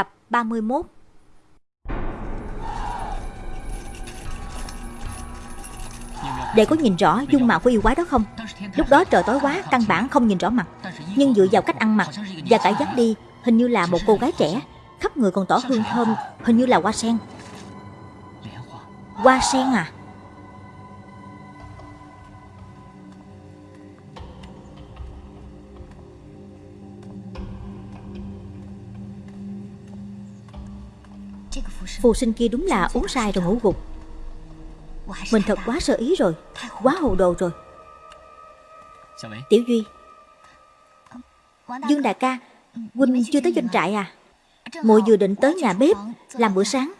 Tập 31 Để có nhìn rõ dung mạo của yêu quái đó không? Lúc đó trời tối quá, căn bản không nhìn rõ mặt. Nhưng dựa vào cách ăn mặc và cả dắt đi Hình như là một cô gái trẻ. Khắp người còn tỏ hương thơm Hình như là hoa sen. Hoa sen à? Phù sinh kia đúng là uống sai rồi ngủ gục. Mình thật quá sơ ý rồi Quá hồ đồ rồi. Tiểu Duy. Dương đại ca Huynh chưa tới doanh trại à? Muội vừa định tới nhà bếp Làm bữa sáng.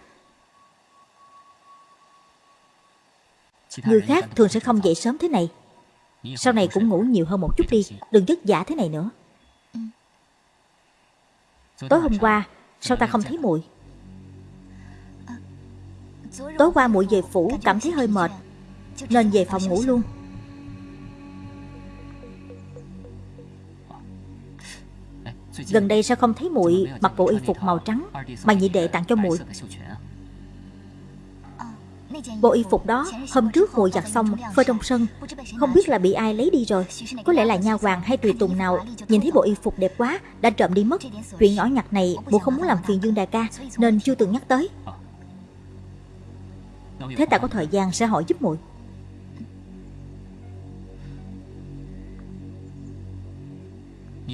Người khác thường sẽ không dậy sớm thế này. Sau này cũng ngủ nhiều hơn một chút đi. Đừng vất vả thế này nữa. Tối hôm qua Sao ta không thấy muội Tối qua muội về phủ, cảm thấy hơi mệt. Nên về phòng ngủ luôn. Gần đây sao không thấy muội? Mặc bộ y phục màu trắng, Mà nhị đệ tặng cho muội. Bộ y phục đó, hôm trước muội giặt xong, phơi trong sân. Không biết là bị ai lấy đi rồi. Có lẽ là nha hoàng hay tùy tùng nào Nhìn thấy bộ y phục đẹp quá, Đã trộm đi mất. Chuyện nhỏ nhặt này, muội không muốn làm phiền Dương Đại ca, Nên chưa từng nhắc tới. Thế ta có thời gian sẽ hỏi giúp muội.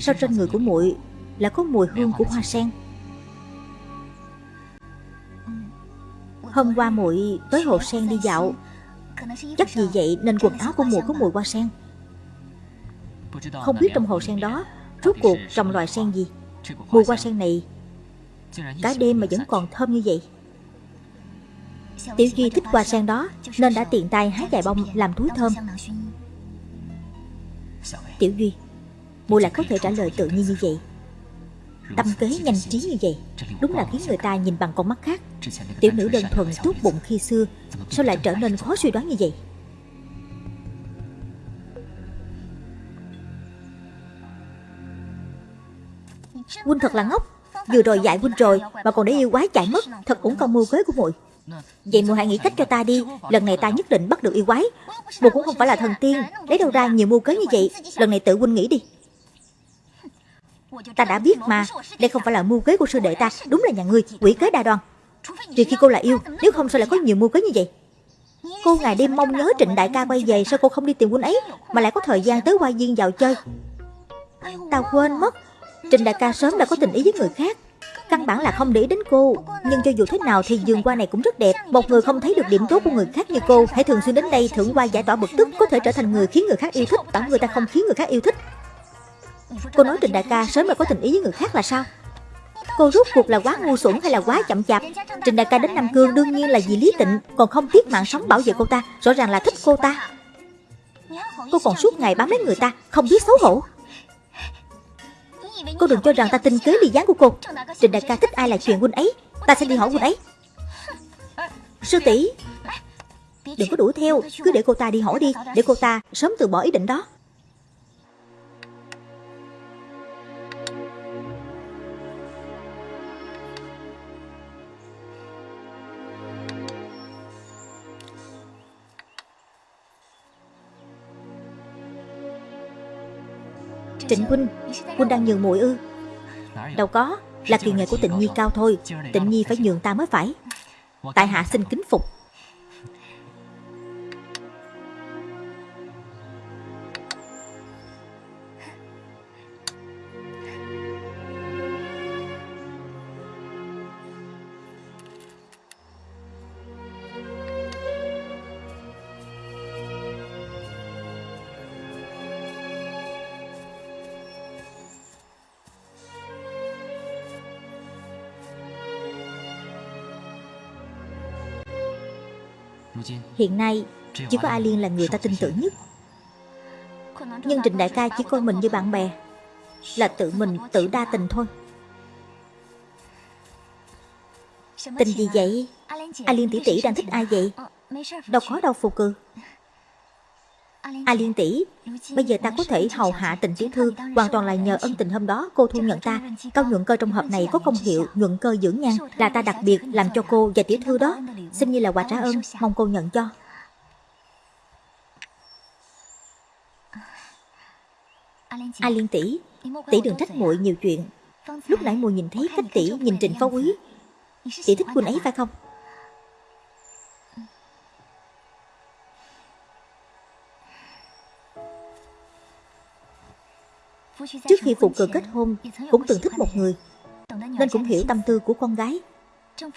Sao trên người của muội là có mùi hương của hoa sen? Hôm qua muội tới hồ sen đi dạo. Chắc vì vậy nên quần áo của muội có mùi hoa sen. Không biết trong hồ sen đó Rốt cuộc trồng loài sen gì? Mùi hoa sen này Cả đêm mà vẫn còn thơm như vậy Tiểu Duy thích hoa sen đó, Nên đã tiện tay hái vài bông làm túi thơm. Tiểu Duy Mùi lại có thể trả lời tự nhiên như vậy. Tâm kế nhanh trí như vậy, Đúng là khiến người ta nhìn bằng con mắt khác. Tiểu nữ đơn thuần tốt bụng khi xưa, Sao lại trở nên khó suy đoán như vậy? Huynh thật là ngốc, Vừa rồi dạy huynh rồi Mà còn để yêu quái chạy mất, Thật cũng con mưu kế của muội. Vậy muội hãy nghĩ cách cho ta đi. Lần này ta nhất định bắt được yêu quái. Muội cũng không phải là thần tiên. Lấy đâu ra nhiều mưu kế như vậy? Lần này tự huynh nghĩ đi. Ta đã biết mà. Đây không phải là mưu kế của sư đệ ta. Đúng là nhà ngươi, quỷ kế đa đoan. Trừ khi cô là yêu, Nếu không sao lại có nhiều mưu kế như vậy? Cô ngày đêm mong nhớ trịnh đại ca quay về Sao cô không đi tìm huynh ấy, Mà lại có thời gian tới hoa viên vào chơi? Ta quên mất. Trịnh đại ca sớm đã có tình ý với người khác. Căn bản là không để đến cô. Nhưng cho dù thế nào thì giường hoa này cũng rất đẹp. Một người không thấy được điểm tốt của người khác như cô, Hãy thường xuyên đến đây thưởng qua giải tỏa bực tức, Có thể trở thành người khiến người khác yêu thích Tỏ người ta không khiến người khác yêu thích. Cô nói Trịnh đại ca, sớm mà có tình ý với người khác là sao? Cô rút cuộc là quá ngu xuẩn hay là quá chậm chạp? Trịnh đại ca đến Nam Cương đương nhiên là vì Lý Tịnh, Còn không tiếc mạng sống bảo vệ cô ta, Rõ ràng là thích cô ta. Cô còn suốt ngày bám lấy người ta, Không biết xấu hổ. Cô đừng cho rằng ta tin kế ly gián của cô. Trịnh đại ca thích ai là chuyện huynh ấy, Ta sẽ đi hỏi huynh ấy. Sư tỷ, Đừng có đuổi theo, Cứ để cô ta đi hỏi đi, Để cô ta sớm từ bỏ ý định đó. Trịnh Huynh. Huynh đang nhường muội ư? Đâu có, Là kỳ nghệ của tịnh nhi cao thôi. Tịnh nhi phải nhường ta mới phải. Tại hạ xin kính phục. Hiện nay chỉ có A Liên là người ta tin tưởng nhất. Nhưng Trịnh Đại ca chỉ coi mình như bạn bè Là tự mình tự đa tình thôi. Tình gì vậy? A Liên tỷ tỷ đang thích ai vậy? Đâu có đâu phù cừ A Liên tỷ, bây giờ ta có thể hầu hạ tình tiểu thư hoàn toàn là nhờ ân tình hôm đó cô thu nhận ta. Cao nhuận cơ trong hộp này có công hiệu nhuận cơ dưỡng nhan là ta đặc biệt làm cho cô và tiểu thư đó, xem như là quà trả ơn, mong cô nhận cho. A Liên tỷ, tỷ đừng trách muội nhiều chuyện. Lúc nãy muội nhìn thấy cách tỷ nhìn Trịnh Phó Quý, tỷ thích quân ấy phải không? Trước khi phụ cường kết hôn Cũng từng thích một người. Nên cũng hiểu tâm tư của con gái.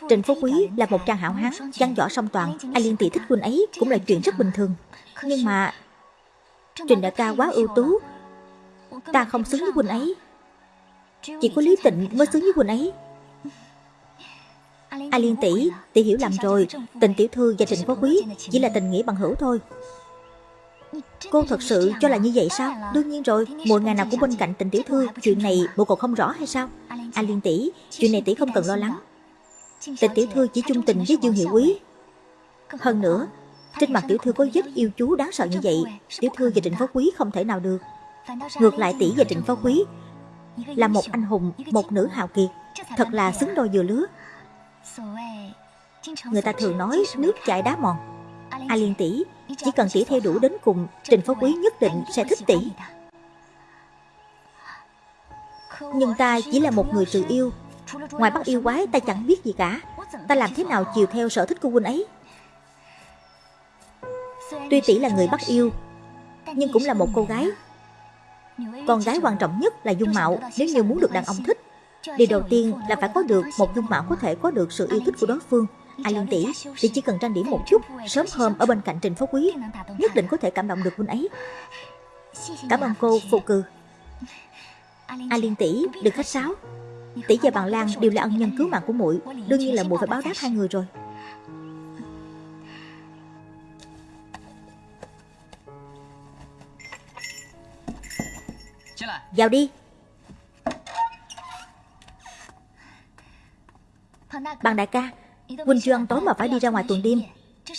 Trịnh Phú Quý là một trang hảo hán Văn võ song toàn. Ai liên tỷ thích huynh ấy cũng là chuyện rất bình thường. Nhưng mà Trình đại ca quá ưu tú. Ta không xứng với huynh ấy. Chỉ có Lý Tịnh mới xứng với huynh ấy. A Liên tỷ, tỷ hiểu lầm rồi. Tình tiểu thư và Trịnh Phú Quý Chỉ là tình nghĩa bằng hữu thôi. Cô thật sự cho là như vậy sao? Đương nhiên rồi, mỗi ngày nào cũng bên cạnh tình tiểu thư, chuyện này bộ cậu không rõ hay sao? A Liên tỷ, chuyện này tỷ không cần lo lắng. Tình tiểu thư chỉ chung tình với Dương Hiệu Quý. Hơn nữa, trên mặt tiểu thư có vết yêu chú đáng sợ như vậy, tiểu thư và Trịnh Phó Quý không thể nào được. Ngược lại tỷ và Trịnh Phó Quý là một anh hùng, một nữ hào kiệt, thật là xứng đôi vừa lứa. Người ta thường nói nước chảy đá mòn. A Liên tỷ, chỉ cần tỷ theo đủ đến cùng, Trình Phó Quý nhất định sẽ thích tỷ. Nhưng ta chỉ là một người tự yêu. Ngoài bắt yêu quái, ta chẳng biết gì cả. Ta làm thế nào chiều theo sở thích của huynh ấy? Tuy tỷ là người bắt yêu, Nhưng cũng là một cô gái. Con gái quan trọng nhất là dung mạo. Nếu như muốn được đàn ông thích, Điều đầu tiên là phải có được một dung mạo có thể có được sự yêu thích của đối phương. A Liên tỷ, tỷ chỉ cần trang điểm một chút, sớm hôm ở bên cạnh Trình Phó Quý, nhất định có thể cảm động được huynh ấy. Cảm ơn cô, phụ cừ. A Liên tỷ, đừng khách sáo. Tỷ và bằng Lan đều là ân nhân cứu mạng của muội, đương nhiên là muội phải báo đáp hai người rồi. Vào đi. Bằng đại ca, Huynh chưa ăn tối mà phải đi ra ngoài tuần đêm.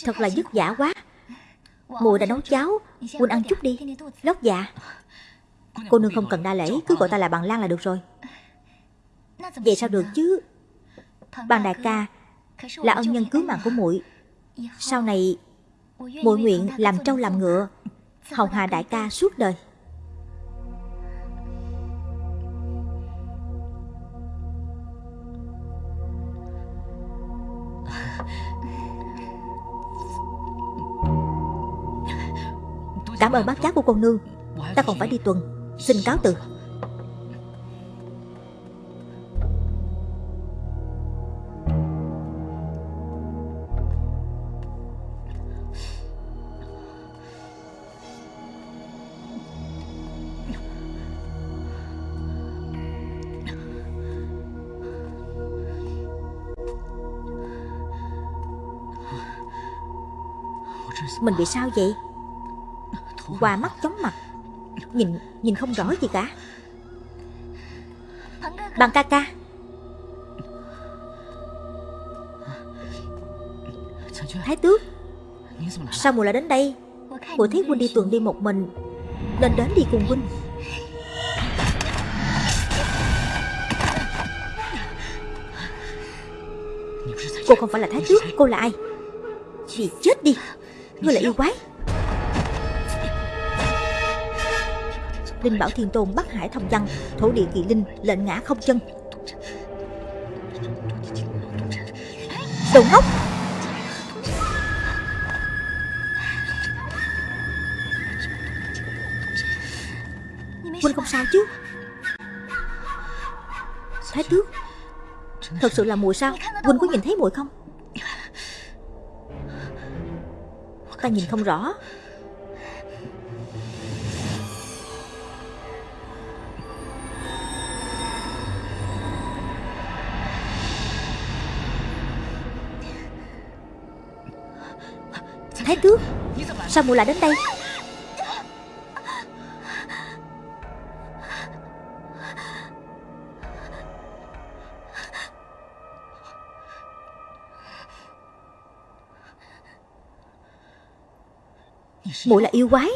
Thật là dứt giả quá. Mùi đã nấu cháo. Huynh ăn chút đi. Lót dạ. Cô nương không cần đa lễ. Cứ gọi ta là bằng lan là được rồi. Vậy sao được chứ? Bằng đại ca Là ân nhân cứu mạng của muội. Sau này, muội nguyện làm trâu làm ngựa. Hồng hà đại ca suốt đời. Cảm ơn bác giác của cô nương. Ta còn phải đi tuần. Xin cáo từ. Mình bị sao vậy? Hoa mắt chóng mặt. Nhìn nhìn không rõ gì cả. Bằng ca ca. Thái tước, Sao mùa lại đến đây? Mùa thấy huynh đi tuần đi một mình, Nên đến đi cùng huynh. Cô không phải là Thái tước, Cô là ai? Vì chết đi, Ngươi là yêu quái. Linh Bảo Thiên Tôn Bắc Hải Thông Văn, Thổ địa kỳ linh, lệnh ngã không chân. Đồ ngốc! Huynh không sao chứ? Thái tước, Thật sự là mùi sao? Huynh có nhìn thấy mùi không? Ta nhìn không rõ. Thái tước Sao mụ lại đến đây? Mụ là yêu quái.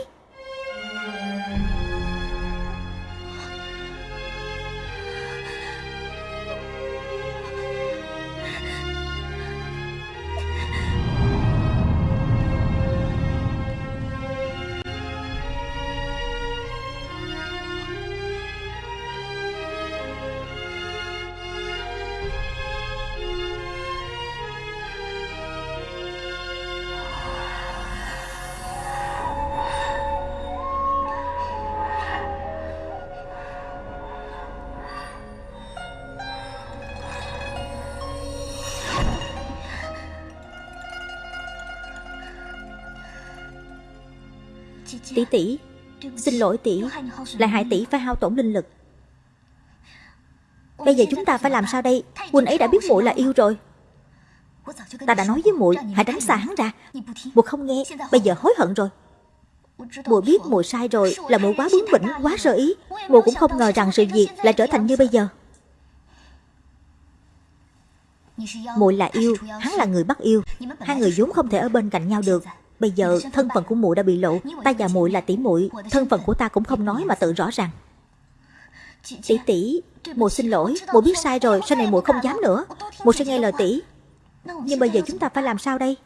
Tỷ. Xin lỗi tỷ Lại hại tỷ phải hao tổn linh lực. Bây giờ chúng ta phải làm sao đây? Huynh ấy đã biết muội là yêu rồi. Ta đã nói với muội Hãy tránh xa hắn ra. Muội không nghe Bây giờ hối hận rồi. Muội biết muội sai rồi Là muội quá bướng bỉnh Quá sơ ý. Muội cũng không ngờ rằng sự việc Lại trở thành như bây giờ. Muội là yêu Hắn là người bắt yêu. Hai người vốn không thể ở bên cạnh nhau được Bây giờ thân phận của muội đã bị lộ Ta và muội là tỷ muội Thân phận của ta cũng không nói mà tự rõ ràng. Tỷ tỷ Muội xin lỗi Muội biết sai rồi Sau này muội không dám nữa. Muội sẽ nghe lời tỷ. Nhưng bây giờ chúng ta phải làm sao đây?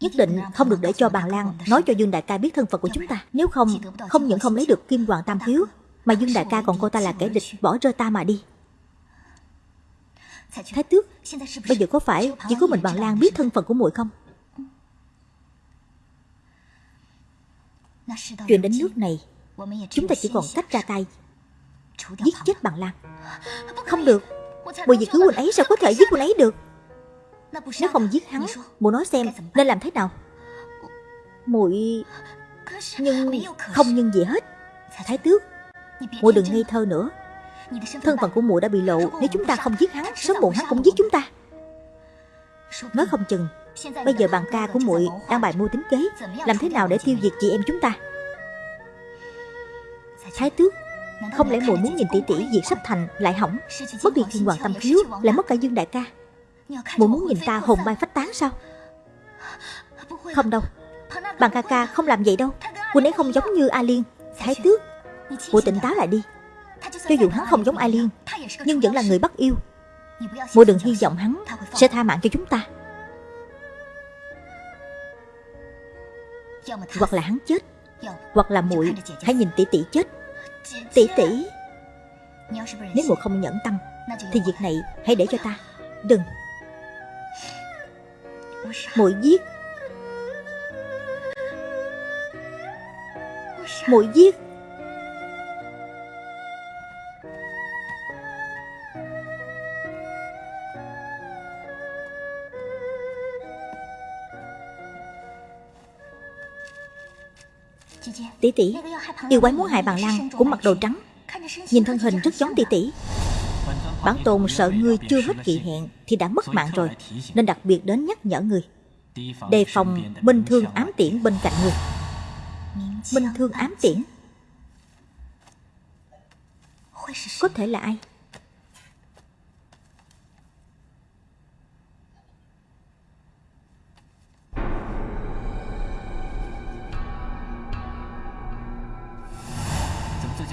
Nhất định không được để cho bàn Lan nói cho Dương Đại ca biết thân phận của chúng ta. Nếu không, không những không lấy được Kim Hoàng Tam Thiếu, mà Dương Đại ca còn cô ta là kẻ địch bỏ rơi ta mà đi. Thái tước, bây giờ có phải chỉ có mình bàn Lan biết thân phận của muội không? Chuyện đến nước này, chúng ta chỉ còn cách ra tay, giết chết bằng Lan. Không được, bởi vì cứu huynh ấy sao có thể giết huynh ấy được? Nếu không giết hắn Mụ nói xem nên làm thế nào Muội Nhưng không nhưng gì hết Thái tước Muội đừng ngây thơ nữa Thân phận của muội đã bị lộ, Nếu chúng ta không giết hắn, Sớm muộn hắn cũng giết chúng ta. Nói không chừng, Bây giờ bàn ca của muội đang bài mưu tính kế, Làm thế nào để tiêu diệt chị em chúng ta? Thái tước, Không lẽ muội muốn nhìn tỷ tỷ diệt sắp thành lại hỏng? Mất đi thiên hoàng tâm khiếu Lại mất cả dương đại ca. Muội muốn nhìn ta hồn bay phách tán sao? Không đâu Bàn ca ca không làm vậy đâu. Huynh ấy không giống như A Liên. Thái tước Muội tỉnh táo lại đi. Cho dù hắn không giống A Liên Nhưng vẫn là người bắt yêu. Muội đừng hy vọng hắn Sẽ tha mạng cho chúng ta. Hoặc là hắn chết, Hoặc là muội Hãy nhìn tỷ tỷ chết. Tỷ tỷ, Nếu muội không nhẫn tâm, Thì việc này hãy để cho ta. Đừng. Muội giết. Muội giết. Tỷ tỷ, yêu quái muốn hại bằng lăng cũng mặc đồ trắng. Nhìn thân hình rất giống tỷ tỷ. Bản tôn sợ ngươi chưa hết kỳ hẹn Thì đã mất mạng rồi, Nên đặc biệt đến nhắc nhở ngươi. Đề phòng minh thương ám tiễn bên cạnh ngươi. Minh thương ám tiễn. Có thể là ai?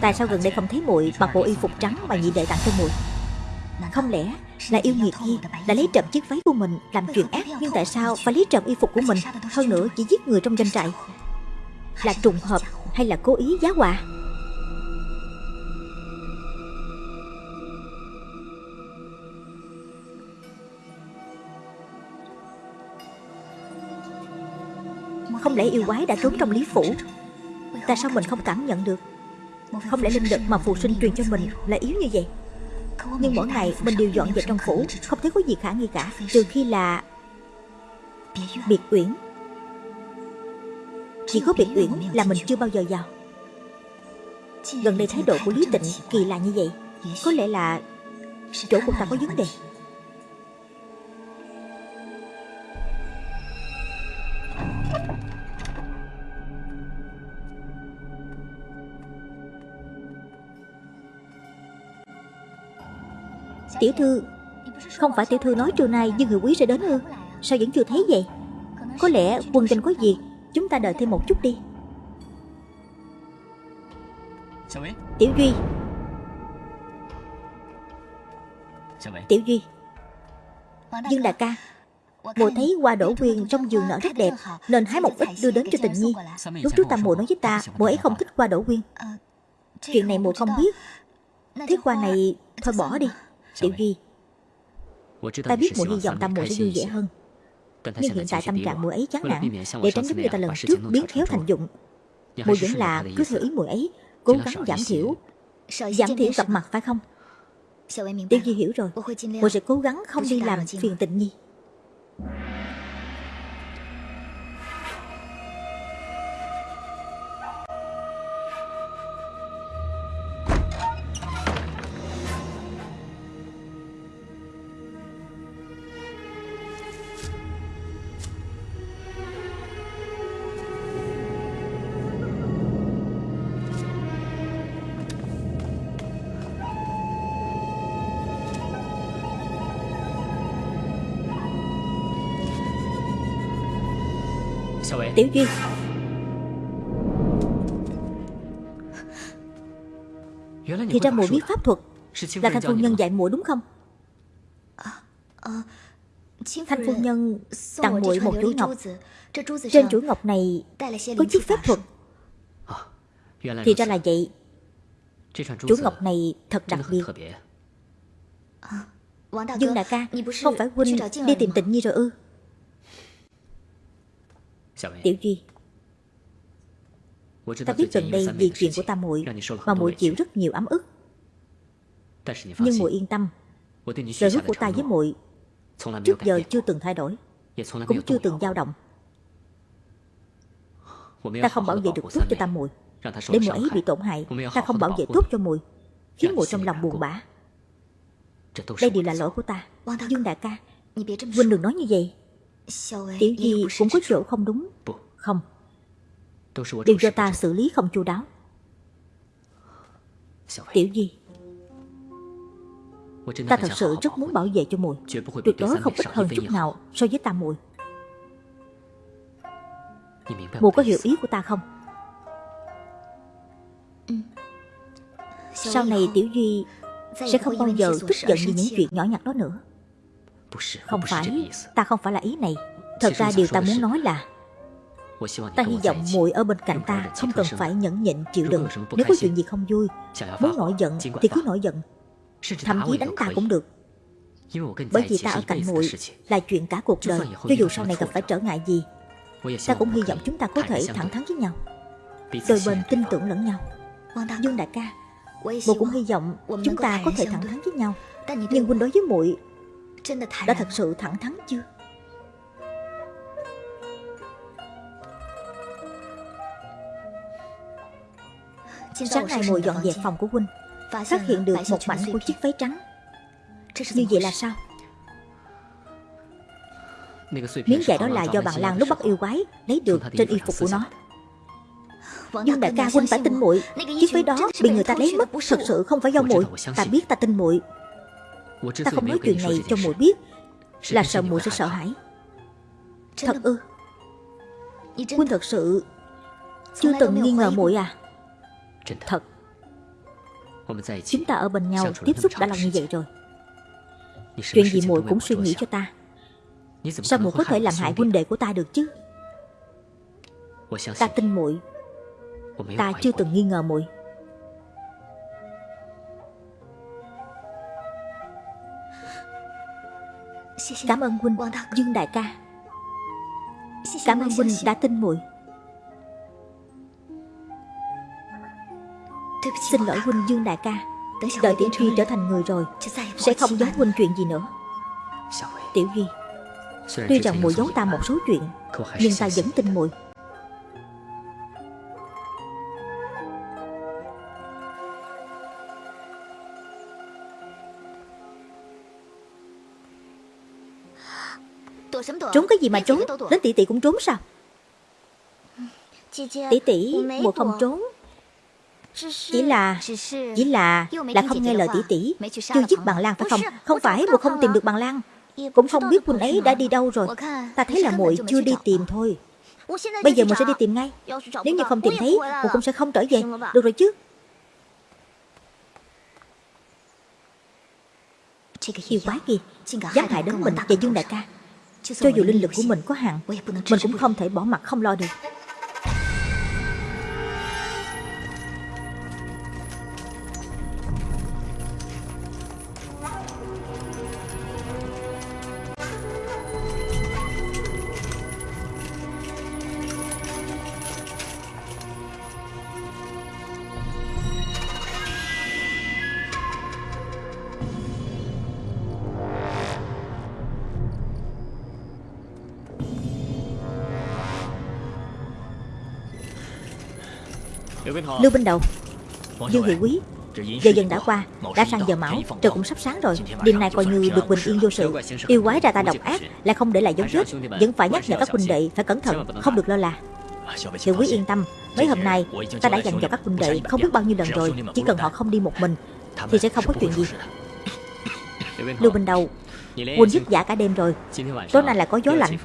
Tại sao gần đây không thấy muội? Mặc bộ y phục trắng mà nhị đệ tặng cho muội. Không lẽ là yêu nghiệt kia đã lấy trộm chiếc váy của mình làm chuyện ác? Nhưng tại sao phải lấy trộm y phục của mình? Hơn nữa chỉ giết người trong doanh trại. Là trùng hợp hay là cố ý giá họa? Không lẽ yêu quái đã trốn trong lý phủ? Tại sao mình không cảm nhận được? Không lẽ linh lực mà phù sinh truyền cho mình là yếu như vậy? Nhưng mỗi ngày mình đều dọn dẹp trong phủ Không thấy có gì khả nghi cả. Trừ khi là Biệt uyển. Chỉ có biệt uyển là mình chưa bao giờ vào. Gần đây thái độ của Lý Tịnh kỳ lạ như vậy. Có lẽ là Chỗ của ta có vấn đề Tiểu thư. Không phải tiểu thư nói trưa nay Dương Người Quý sẽ đến ư? Sao vẫn chưa thấy vậy? Có lẽ quân danh có việc Chúng ta đợi thêm một chút đi. Tiểu Duy. Tiểu Duy. Dương đại ca. Mùa thấy hoa đổ quyên trong giường nở rất đẹp Nên hái một ít đưa đến cho tình nhi. Lúc trước ta mùa nói với ta Mùa ấy không thích hoa đổ quyên. Chuyện này mùa không biết. Thiết hoa này thôi bỏ đi Tiểu Duy Ta biết muội hy vọng tâm muội sẽ vui vẻ hơn. Nhưng hiện tại tâm trạng muội ấy chán nản. Để tránh giống như ta lần trước biến khéo thành dụng. Muội vẫn là cứ theo ý muội ấy Cố gắng giảm thiểu. Giảm thiểu gặp mặt phải không? Tiểu Duy hiểu rồi. Muội sẽ cố gắng không đi làm phiền tình nhi Tiểu Duy. Thì ra muội biết pháp thuật Là thanh phu nhân dạy muội đúng không? Thanh phu nhân tặng muội một chuỗi ngọc. Trên chuỗi ngọc này Có chút pháp thuật. Thì ra là vậy. Chuỗi ngọc này thật đặc biệt. Dương đại ca, Không phải huynh đi tìm tịnh nhi rồi ư? Tiểu Duy Ta biết gần đây vì chuyện của ta muội Mà muội chịu rất nhiều ấm ức。Nhưng muội yên tâm。Lời hứa của ta với muội Trước giờ chưa từng thay đổi Cũng chưa từng dao động。Ta không bảo vệ được tốt cho ta muội Để muội ấy bị tổn hại Ta không bảo vệ tốt cho muội Khiến muội trong lòng buồn bã。Đây đều là lỗi của ta Dương đại ca Huynh đừng nói như vậy Tiểu Di cũng có chỗ không đúng? Không. Đều do ta xử lý không chu đáo. Tiểu Di Ta thật sự rất muốn bảo vệ cho muội Tuyệt đối không ít hơn chút nào so với ta muội Muội có hiểu ý của ta không? Sau này Tiểu Duy Sẽ không bao giờ tức giận vì những chuyện nhỏ nhặt đó nữa Không phải Ta không phải là ý này. Thật ra điều ta muốn nói là Ta hy vọng muội ở bên cạnh ta Không cần phải nhẫn nhịn chịu đựng. Nếu có chuyện gì không vui Muốn nổi giận thì cứ nổi giận. Thậm chí đánh ta cũng được. Bởi vì ta ở cạnh muội Là chuyện cả cuộc đời. Cho dù sau này gặp phải trở ngại gì Ta cũng hy vọng chúng ta có thể thẳng thắn với nhau Đôi bên tin tưởng lẫn nhau. Dương đại ca Muội cũng hy vọng chúng ta có thể thẳng thắn với nhau. Nhưng huynh đối với muội Đã thật sự thẳng thắn chưa? Sáng nay muội dọn dẹp phòng của huynh Phát hiện được một mảnh của chiếc váy trắng. Như vậy là sao? Miếng vải đó là do bạn Lan lúc bắt yêu quái Lấy được trên y phục của nó. Dương đại ca huynh phải tin muội. Chiếc váy đó bị người ta lấy mất Thật sự không phải do muội. Ta biết ta tin muội Ta không nói chuyện này cho muội biết. Là sợ muội sẽ sợ hãi. Thật ư? Huynh thật sự Chưa từng nghi ngờ muội à? Thật. Chúng ta ở bên nhau tiếp xúc đã là như vậy rồi. Chuyện gì muội cũng suy nghĩ cho ta? Sao muội có thể làm hại huynh đệ của ta được chứ? Ta tin muội. Ta chưa từng nghi ngờ muội Cảm ơn huynh Dương đại ca. Cảm ơn huynh đã tin muội. Xin lỗi huynh Dương đại ca. Đợi Tiểu Duy trở thành người rồi, Sẽ không giấu huynh chuyện gì nữa. Tiểu Duy Tuy rằng muội giấu ta một số chuyện, Nhưng ta vẫn tin muội. Trốn cái gì mà trốn? Đến tỷ tỷ cũng trốn sao? Tỷ tỷ muội không trốn. Chỉ là Chỉ là Là không nghe lời tỷ tỷ. Chưa giết bằng Lan phải không? Không phải muội không tìm được bằng Lan Cũng không biết huynh ấy đã đi đâu rồi. Ta thấy là muội chưa đi tìm thôi. Bây giờ muội sẽ đi tìm ngay. Nếu như không tìm thấy muội cũng sẽ không trở về. Được rồi chứ. Yêu quái kia Dám hại đến mình và Dương đại ca Cho dù linh lực của mình có hạn Mình cũng không thể bỏ mặt không lo được Lưu Binh Đầu Dương Hiệu Quý Giờ dần đã qua Đã sang giờ mão Trời cũng sắp sáng rồi Đêm nay coi như được bình yên vô sự Yêu quái ra ta độc ác Lại không để lại dấu vết Vẫn phải nhắc nhở các huynh đệ Phải cẩn thận Không được lơ là Hiệu Quý yên tâm Mấy hôm nay Ta đã dặn dò các huynh đệ Không biết bao nhiêu lần rồi Chỉ cần họ không đi một mình Thì sẽ không có chuyện gì Lưu Bình Đầu Huynh dứt giả cả đêm rồi Tối nay lại có gió lạnh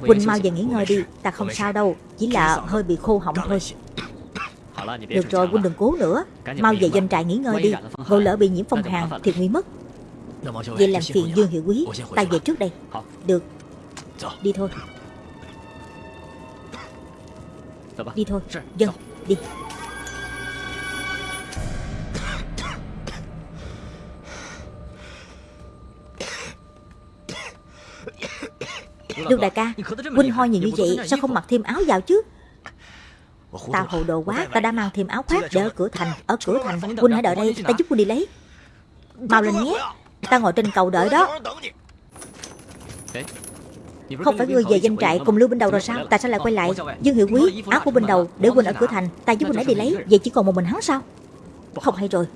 Huynh mau về nghỉ ngơi đi Ta không sao đâu Chỉ là hơi bị khô họng thôi Được rồi Huynh đừng cố nữa. Mau về doanh trại nghỉ ngơi đi. Ngộ lỡ bị nhiễm phong hàn thì nguy mất. Vậy làm phiền Dương Hiệu Quý. Ta về trước đây. Được. Đi thôi. Đi thôi. Dân Đi. Lương đại ca. Huynh ho nhiều như vậy Sao không mặc thêm áo vào chứ Ta hồ đồ quá Ta đã mang thêm áo khoác để ở cửa thành. Ở cửa thành Huynh hãy đợi đây. Ta giúp Huynh đi lấy. Mau lên nhé. Ta ngồi trên cầu đợi đó. Không phải ngươi về danh trại cùng Lưu Binh Đầu rồi sao? Tại sao lại quay lại. Dương Hiệu Quý Áo của Binh Đầu để Huynh ở cửa thành. Ta giúp Huynh ấy đi lấy. Vậy chỉ còn một mình hắn sao? Không hay rồi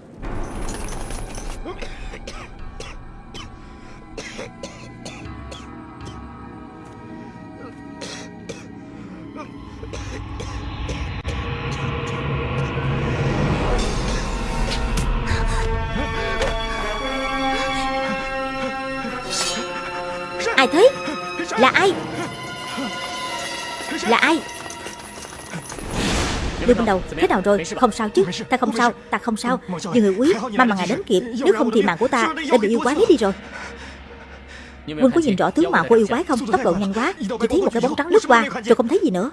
nào rồi? Không sao chứ. Ta không sao Ta không sao. Nhưng người quý Mà mà ngài đến kịp Nếu không thì mạng của ta Đã bị yêu quái lấy đi rồi. Quân có nhìn rõ tướng mạo của yêu quái không? Tốc độ nhanh quá. Chỉ thấy một cái bóng trắng lướt qua. Rồi không thấy gì nữa.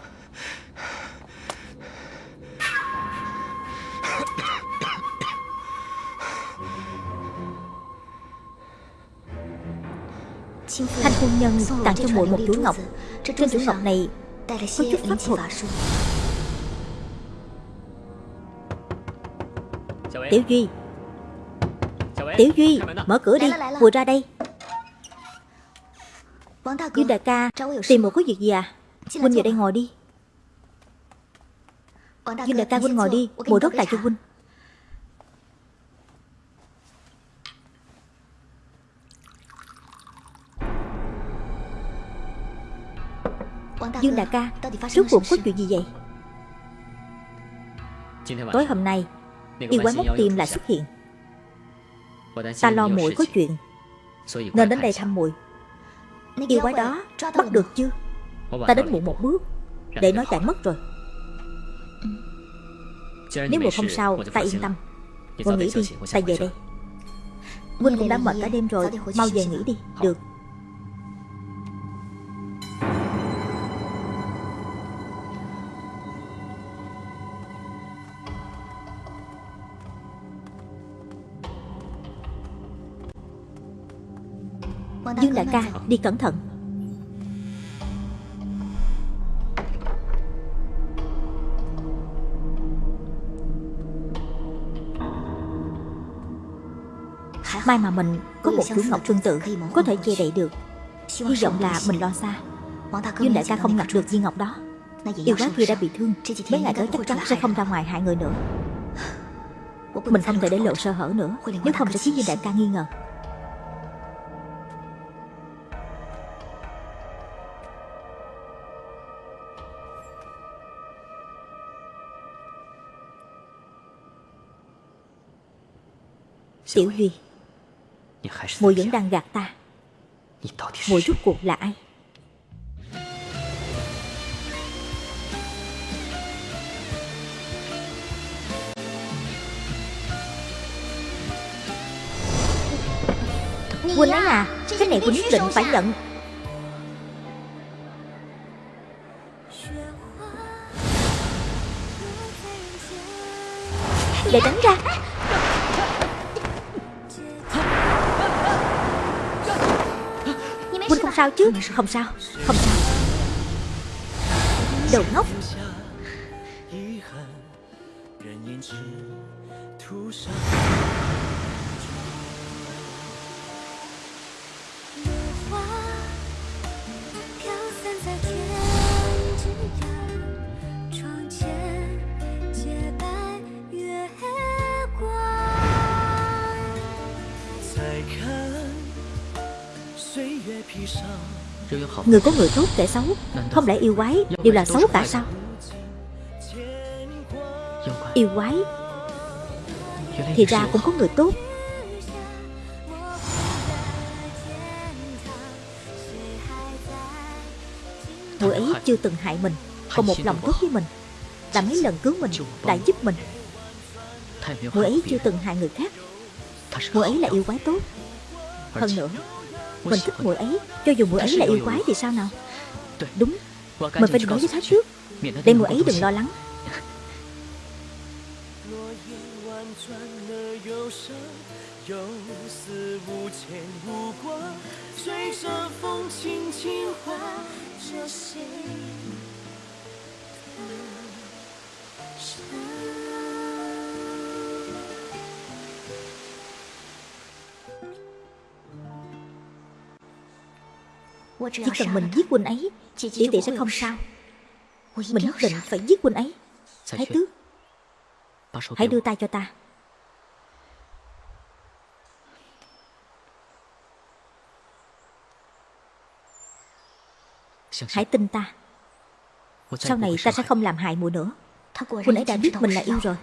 Thanh phu nhân tặng cho muội một chuỗi ngọc. Trên chuỗi ngọc này có chút pháp thuật Tiểu Duy. Tiểu Duy Mở cửa đi. Vừa ra đây. Dương đại ca Tìm một có việc gì à? Huynh về đây ngồi đi. Dương đại ca Huynh ngồi đi. Mùi rót trà cho Huynh Dương đại ca Rốt cuộc có chuyện gì vậy? Tối hôm nay Yêu quái móc tim lại xuất hiện. Ta lo muội có chuyện. Nên đến đây thăm muội Yêu quái đó bắt được chưa? Ta đến muộn một bước. Để nó chạy mất rồi. Nếu muội không sao Ta yên tâm. Muội nghỉ đi. Ta về đây. Huynh cũng đã mệt cả đêm rồi. Mau về nghỉ đi. Được đi cẩn thận. May mà mình có một chú ngọc tương tự Có thể che đậy được. Hy vọng là mình lo xa. Dương đại ca không ngặt được viên ngọc đó. Yêu quá kia đã bị thương. Mấy ngày tới chắc chắn sẽ không ra ngoài hại người nữa. Mình không thể để lộ sơ hở nữa. Nếu không sẽ khiến Dương đại ca nghi ngờ. Tiểu Duy Mùi vẫn đang gạt ta. Mùi rút cuộc là ai? Quỳnh ấy à Cái này Quỳnh nhất định phải nhận. Để tránh ra sao chứ? Không sao. Không sao. Đồ ngốc Người có người tốt kẻ xấu, Không lẽ yêu quái đều là xấu cả sao? Yêu quái Thì ra cũng có người tốt. Người ấy chưa từng hại mình, Còn một lòng tốt với mình, Đã mấy lần cứu mình, Đã giúp mình. Người ấy chưa từng hại người khác. Người ấy là yêu quái tốt. Hơn nữa mình thích muội ấy. Cho dù muội ấy là yêu quái thì sao nào? Đúng. Mình phải nói với Thái Tước Để muội ấy đừng lo lắng Chỉ cần mình giết huynh ấy Tỷ tỷ sẽ không sao. Mình nhất định phải giết huynh ấy. Thái tước Hãy đưa tay cho ta. Hãy tin ta. Sau này ta sẽ không làm hại mùi nữa. Huynh ấy đã biết mình là yêu rồi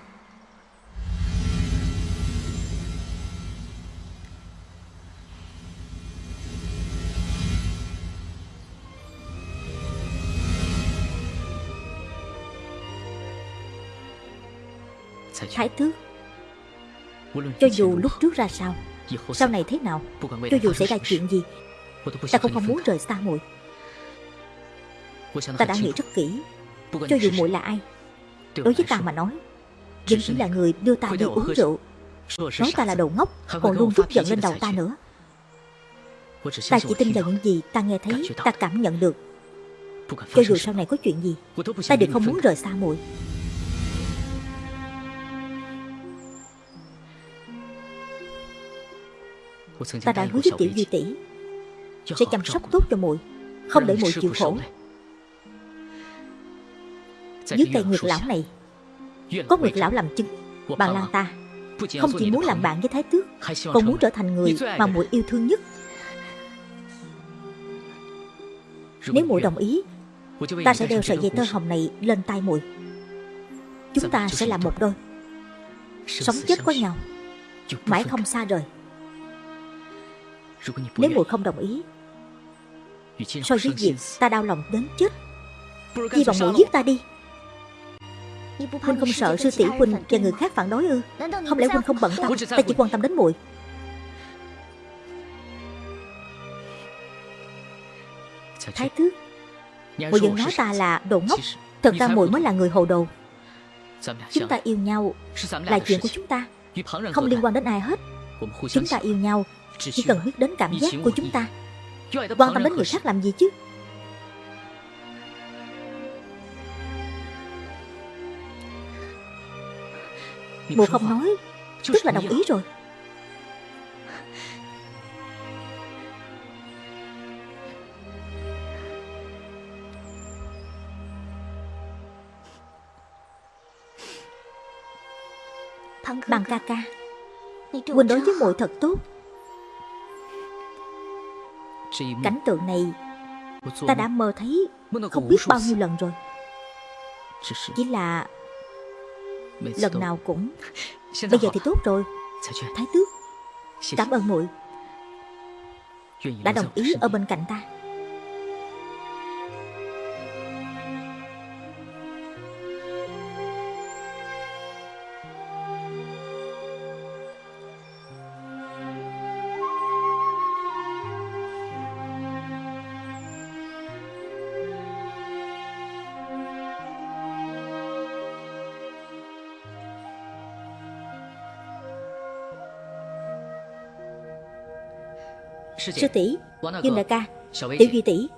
Thái tước. Cho dù lúc trước ra sao Sau này thế nào Cho dù xảy ra chuyện gì Ta cũng không muốn rời xa muội. Ta đã nghĩ rất kỹ. Cho dù muội là ai Đối với ta mà nói Vẫn chỉ là người đưa ta đi uống rượu. Nói ta là đồ ngốc Còn luôn rút giận lên đầu ta nữa. Ta chỉ tin vào những gì ta nghe thấy Ta cảm nhận được. Cho dù sau này có chuyện gì Ta đều không muốn rời xa muội Ta đã hứa với tiểu duy tỷ Sẽ chăm sóc tốt cho muội Không để muội chịu khổ. Dưới cây nguyệt lão này Có nguyệt lão làm chứng Bà Lan ta. Không chỉ muốn làm bạn với Thái Tước Còn muốn trở thành người mà muội yêu thương nhất. Nếu muội đồng ý Ta sẽ đeo sợi dây tơ hồng này lên tay muội. Chúng ta sẽ làm một đôi Sống chết có nhau Mãi không xa rời nếu muội không đồng ý So với việc ta đau lòng đến chết。Chi bằng muội giết ta đi。Huynh không sợ sư tỷ Huynh và người khác phản đối ư？Không lẽ Huynh không bận tâm？Ta chỉ quan tâm đến muội Thái tước。Muội vẫn nói ta là đồ ngốc。Thật ra muội mới là người hồ đồ。Chúng ta yêu nhau Là chuyện của chúng ta Không liên quan đến ai hết Chúng ta yêu nhau. Chỉ cần biết đến cảm giác của chúng ta. Quan tâm đến người khác làm gì chứ? Mùa không nói Tức là đồng ý rồi. Bằng ca ca Quỳnh đối với muội thật tốt. Cảnh tượng này Ta đã mơ thấy Không biết bao nhiêu lần rồi. Chỉ là Lần nào cũng Bây giờ thì tốt rồi. Thái tước Cảm ơn muội Đã đồng ý ở bên cạnh ta Sư tỷ Dương đại ca Tiểu Duy tỷ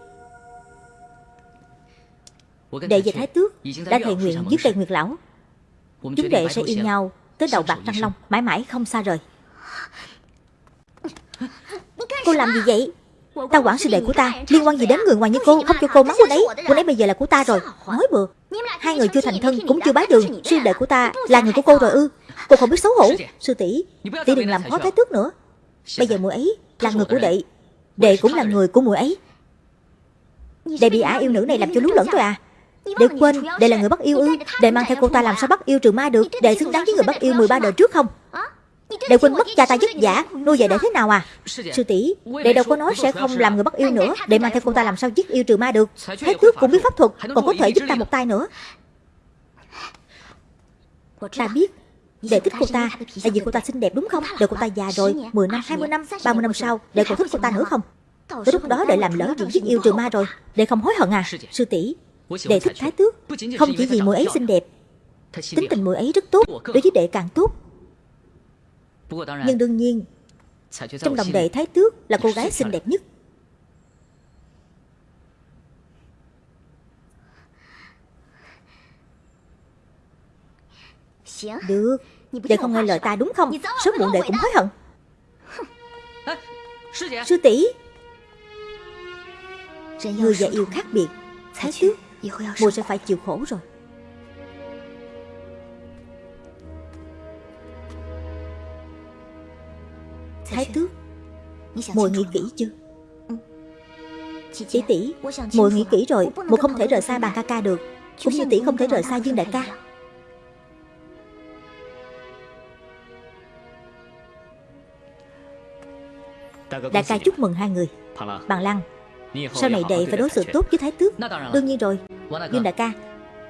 Đệ và Thái Tước đã thề nguyện giết cây Nguyệt Lão. Chúng đệ sẽ yêu nhau Tới đầu bạc trăng long Mãi mãi không xa rời. Cô làm gì vậy? Ta quản sư đệ của ta Liên quan gì đến người ngoài như cô? Không cho cô mắng cô ấy Cô ấy bây giờ là của ta rồi. Nói bừa. Hai người chưa thành thân cũng chưa bái đường. Sư đệ của ta là người của cô rồi ư. Cô không biết xấu hổ. Sư tỷ Tỷ đừng làm khó thái tước nữa. Bây giờ muội ấy là người của đệ. Đệ cũng là người của muội ấy. Đệ bị ả yêu nữ này làm cho lú lẫn rồi à? Đệ quên Đệ là người bắt yêu ư? Đệ mang theo cô ta làm sao bắt yêu trừ ma được. Đệ xứng đáng với người bắt yêu 13 đời trước không? Đệ quên mất cha ta vất giả Nuôi dạy đệ thế nào à? Sư tỷ Đệ đâu có nói sẽ không làm người bắt yêu nữa. Đệ mang theo cô ta làm sao giết yêu trừ ma được. Thái tước cũng biết pháp thuật Còn có thể giúp ta một tay nữa. Ta biết Đệ thích cô ta Tại vì cô ta xinh đẹp đúng không? Đợi cô ta già rồi 10 năm, 20 năm, 30 năm sau Đệ còn thích cô ta nữa không? Tới lúc đó đệ làm lỡ chuyện giết yêu trừ ma rồi. Đệ không hối hận à Sư tỷ. Đệ thích thái tước. Không chỉ vì mùi ấy xinh đẹp Tính tình mùi ấy rất tốt Đối với đệ càng tốt. Nhưng đương nhiên Trong lòng đệ thái tước là cô gái xinh đẹp nhất Được. Đệ không nghe lời ta đúng không? Sớm muộn đệ cũng hối hận. Sư tỷ. Người và yêu khác biệt. Thái tước. Mùa sẽ phải chịu khổ rồi. Thái tước. Mùa nghĩ kỹ chưa? Tỷ tỷ. Mùa nghĩ kỹ rồi. Mùa không thể rời xa bàn ca ca được. Cũng như tỷ không thể rời xa Dương đại ca Đại ca chúc mừng hai người. Bằng Lăng Sau này đệ phải đối xử tốt với Thái Tước. Đương nhiên rồi. Dương đại ca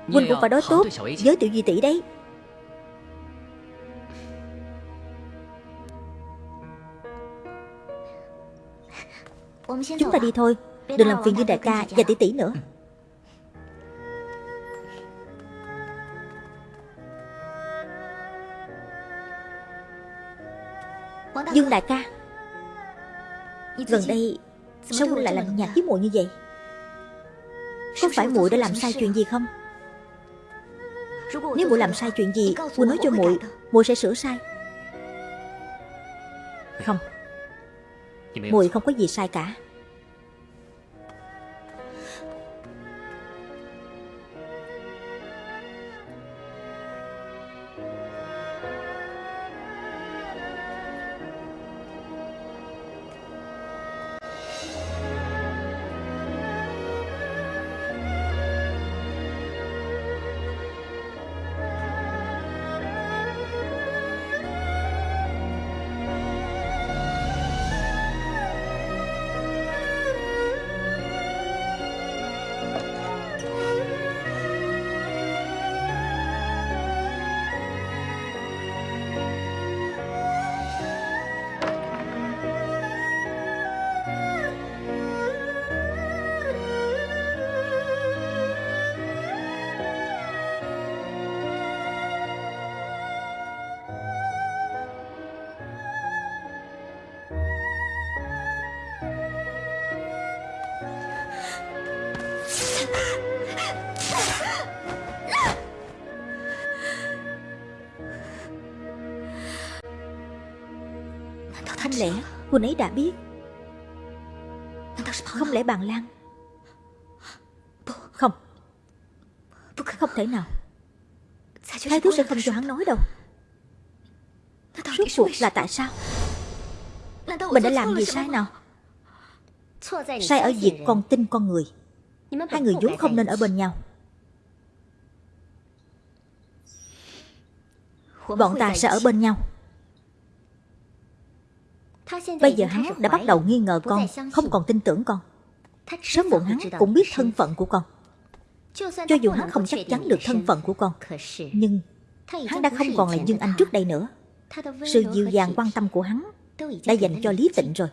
Huynh cũng phải đối tốt với tiểu di tỷ đấy. Chúng ta đi thôi. Đừng làm phiền Dương đại ca và tỷ tỷ nữa. Dương đại ca Gần đây Sao Quân lại lạnh nhạt với muội như vậy? Có phải muội đã làm sai chuyện gì không? Nếu muội làm sai chuyện gì Quân nói cho muội muội sẽ sửa sai. Không? Muội không có gì sai cả lẽ Huynh ấy đã biết. Không lẽ bàn lan? Không. Không thể nào. Thái thú sẽ không cho hắn nói đâu. Rốt cuộc là tại sao? Mình đã làm gì sai nào? Sai ở việc con tin con người. Hai người vốn không nên ở bên nhau. Bọn ta sẽ ở bên nhau. Bây giờ hắn đã bắt đầu nghi ngờ con Không còn tin tưởng con. Sớm muộn hắn cũng biết thân phận của con. Cho dù hắn không chắc chắn được thân phận của con Nhưng hắn đã không còn là Dương Anh trước đây nữa. Sự dịu dàng quan tâm của hắn Đã dành cho Lý Tịnh rồi.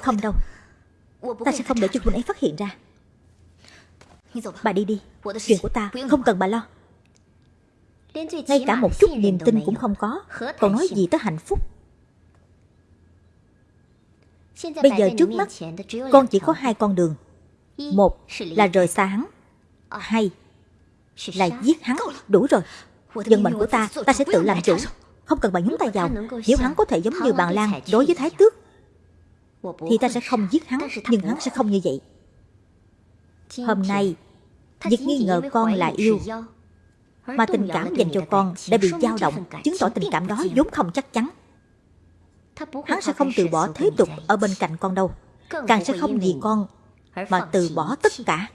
Không đâu. Ta sẽ không để cho huynh ấy phát hiện ra. Bà đi đi. Chuyện của ta không cần bà lo ngay cả một chút niềm tin cũng không có. Còn nói gì tới hạnh phúc? Bây giờ trước mắt Con chỉ có hai con đường. Một là rời xa hắn. Hai là giết hắn. Đủ rồi. Dân mệnh của ta Ta sẽ tự làm chủ. Không cần bà nhúng tay vào. Nếu hắn có thể giống như bàn lan Đối với thái tước Thì ta sẽ không giết hắn Nhưng hắn sẽ không như vậy. Hôm nay Việc nghi ngờ con là yêu mà tình cảm dành cho con đã bị dao động Chứng tỏ tình cảm đó vốn không chắc chắn. Hắn sẽ không từ bỏ thế tục ở bên cạnh con đâu. Càng sẽ không vì con Mà từ bỏ tất cả.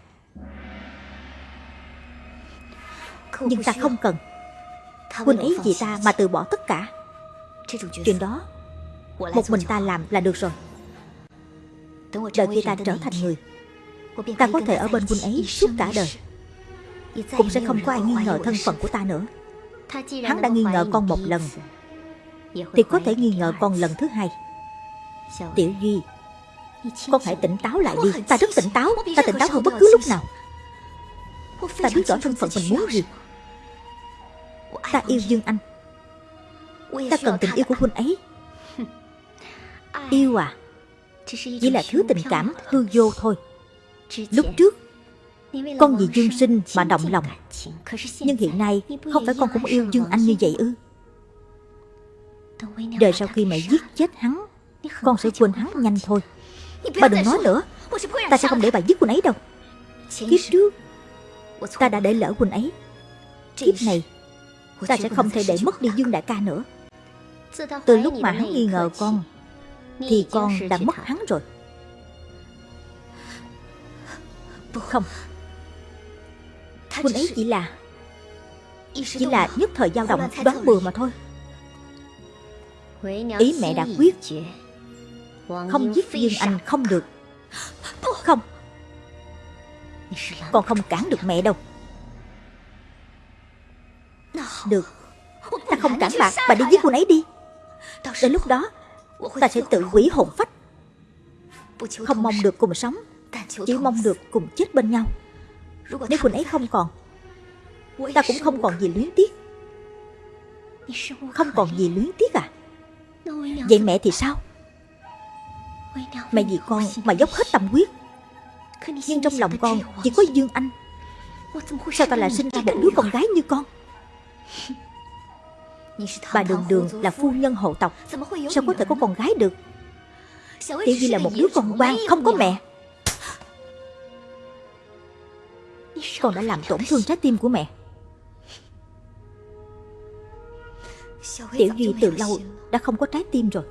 Huynh ấy vì ta mà từ bỏ tất cả. Chuyện đó Một mình ta làm là được rồi. Đợi khi ta trở thành người Ta có thể ở bên huynh ấy suốt cả đời cũng sẽ không có ai nghi ngờ thân phận của ta nữa. Hắn đã nghi ngờ con một lần. Thì có thể nghi ngờ con lần thứ hai. Tiểu Duy, Con hãy tỉnh táo lại đi. Ta rất tỉnh táo. Ta tỉnh táo hơn bất cứ lúc nào. Ta biết rõ thân phận mình muốn gì. Ta yêu Dương Anh. Ta cần tình yêu của huynh ấy. Yêu à? Chỉ là thứ tình cảm hư vô thôi. Lúc trước con vì Dương Sinh mà động lòng. Nhưng hiện nay, Không phải con cũng yêu Dương Anh như vậy ư? Đợi sau khi mẹ giết chết hắn, Con sẽ quên hắn nhanh thôi. Bà đừng nói nữa. Ta sẽ không để bà giết huynh ấy đâu. Kiếp trước, Ta đã để lỡ huynh ấy. Kiếp này, Ta sẽ không thể để mất đi Dương Đại ca nữa. Từ lúc mà hắn nghi ngờ con, Thì con đã mất hắn rồi. Không Huynh ấy chỉ là Chỉ là nhất thời dao động đoán bừa mà thôi. Ý mẹ đã quyết Không giết Dương Anh không được. Không. Con không cản được mẹ đâu. Được. Ta không cản bà Bà đi giết cô ấy đi. Đến lúc đó Ta sẽ tự quỷ hồn phách. Không mong được cùng sống Chỉ mong được cùng chết bên nhau nếu Quỳnh ấy không còn. Ta cũng không còn gì luyến tiếc. Không còn gì luyến tiếc à? Vậy mẹ thì sao? Mẹ vì con mà dốc hết tâm huyết. Nhưng trong lòng con chỉ có Dương Anh. Sao ta lại sinh ra một đứa con gái như con? Bà đường đường là phu nhân hộ tộc. Sao có thể có con gái được? Tiểu Di là một đứa con quan Không có mẹ. Con đã làm tổn thương trái tim của mẹ. Tiểu Duy từ lâu đã không có trái tim rồi.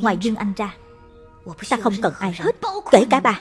Ngoài Dương Anh ra, Ta không cần ai hết, Kể cả bà.